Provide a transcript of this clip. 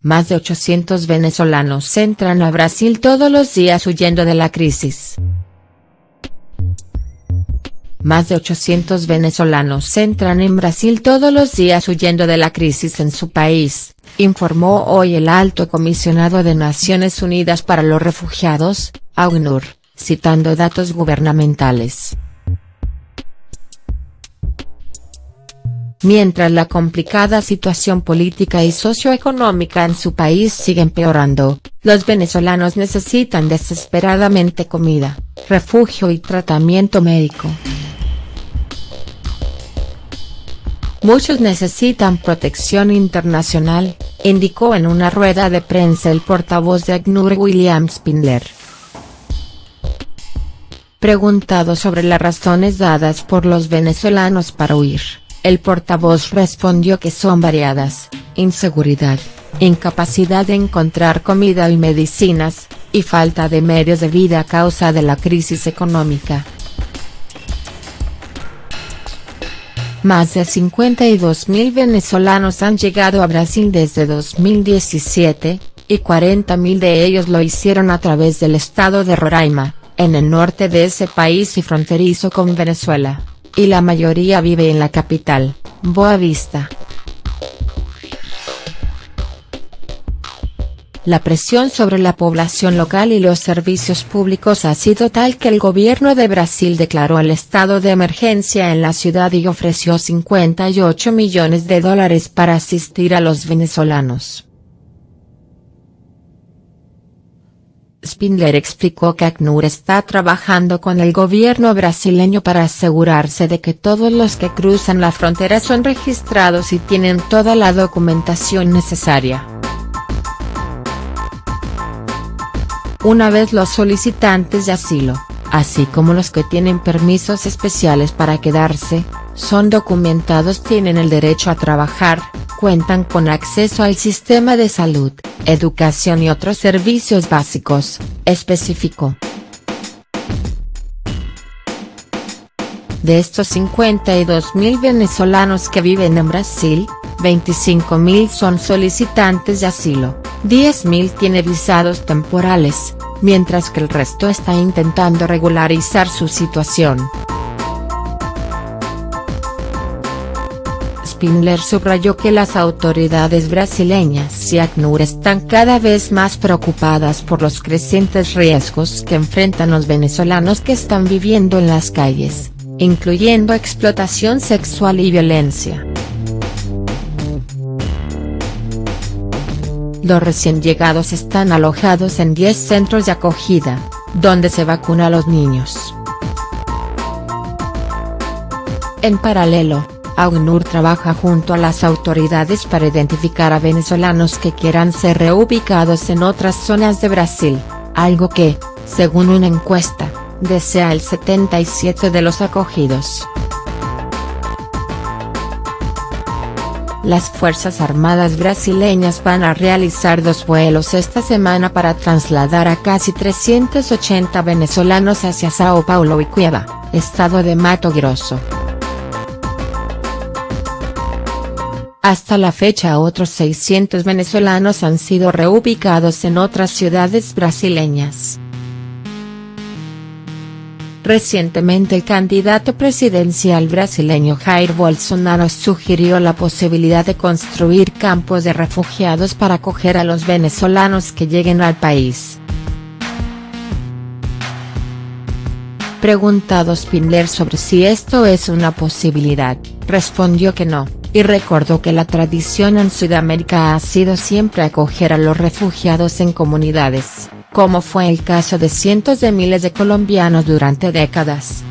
Más de 800 venezolanos entran a Brasil todos los días huyendo de la crisis. Más de 800 venezolanos entran en Brasil todos los días huyendo de la crisis en su país, informó hoy el alto comisionado de Naciones Unidas para los Refugiados, AUNUR, citando datos gubernamentales. Mientras la complicada situación política y socioeconómica en su país sigue empeorando, los venezolanos necesitan desesperadamente comida, refugio y tratamiento médico. Muchos necesitan protección internacional, indicó en una rueda de prensa el portavoz de ACNUR William Spindler. Preguntado sobre las razones dadas por los venezolanos para huir, el portavoz respondió que son variadas, inseguridad, incapacidad de encontrar comida y medicinas, y falta de medios de vida a causa de la crisis económica. Más de 52.000 venezolanos han llegado a Brasil desde 2017, y 40.000 de ellos lo hicieron a través del estado de Roraima, en el norte de ese país y fronterizo con Venezuela, y la mayoría vive en la capital, Boa Vista. La presión sobre la población local y los servicios públicos ha sido tal que el gobierno de Brasil declaró el estado de emergencia en la ciudad y ofreció 58 millones de dólares para asistir a los venezolanos. Spindler explicó que ACNUR está trabajando con el gobierno brasileño para asegurarse de que todos los que cruzan la frontera son registrados y tienen toda la documentación necesaria. Una vez los solicitantes de asilo, así como los que tienen permisos especiales para quedarse, son documentados tienen el derecho a trabajar, cuentan con acceso al sistema de salud, educación y otros servicios básicos, especificó. De estos 52.000 venezolanos que viven en Brasil, 25.000 son solicitantes de asilo, 10.000 tiene visados temporales, mientras que el resto está intentando regularizar su situación. Spindler subrayó que las autoridades brasileñas y ACNUR están cada vez más preocupadas por los crecientes riesgos que enfrentan los venezolanos que están viviendo en las calles, incluyendo explotación sexual y violencia. Los recién llegados están alojados en 10 centros de acogida, donde se vacuna a los niños. En paralelo, AUNUR trabaja junto a las autoridades para identificar a venezolanos que quieran ser reubicados en otras zonas de Brasil, algo que, según una encuesta, desea el 77 de los acogidos. Las Fuerzas Armadas brasileñas van a realizar dos vuelos esta semana para trasladar a casi 380 venezolanos hacia Sao Paulo y Cuiabá, estado de Mato Grosso. Hasta la fecha otros 600 venezolanos han sido reubicados en otras ciudades brasileñas. Recientemente el candidato presidencial brasileño Jair Bolsonaro sugirió la posibilidad de construir campos de refugiados para acoger a los venezolanos que lleguen al país. Preguntado Spindler sobre si esto es una posibilidad, respondió que no, y recordó que la tradición en Sudamérica ha sido siempre acoger a los refugiados en comunidades como fue el caso de cientos de miles de colombianos durante décadas.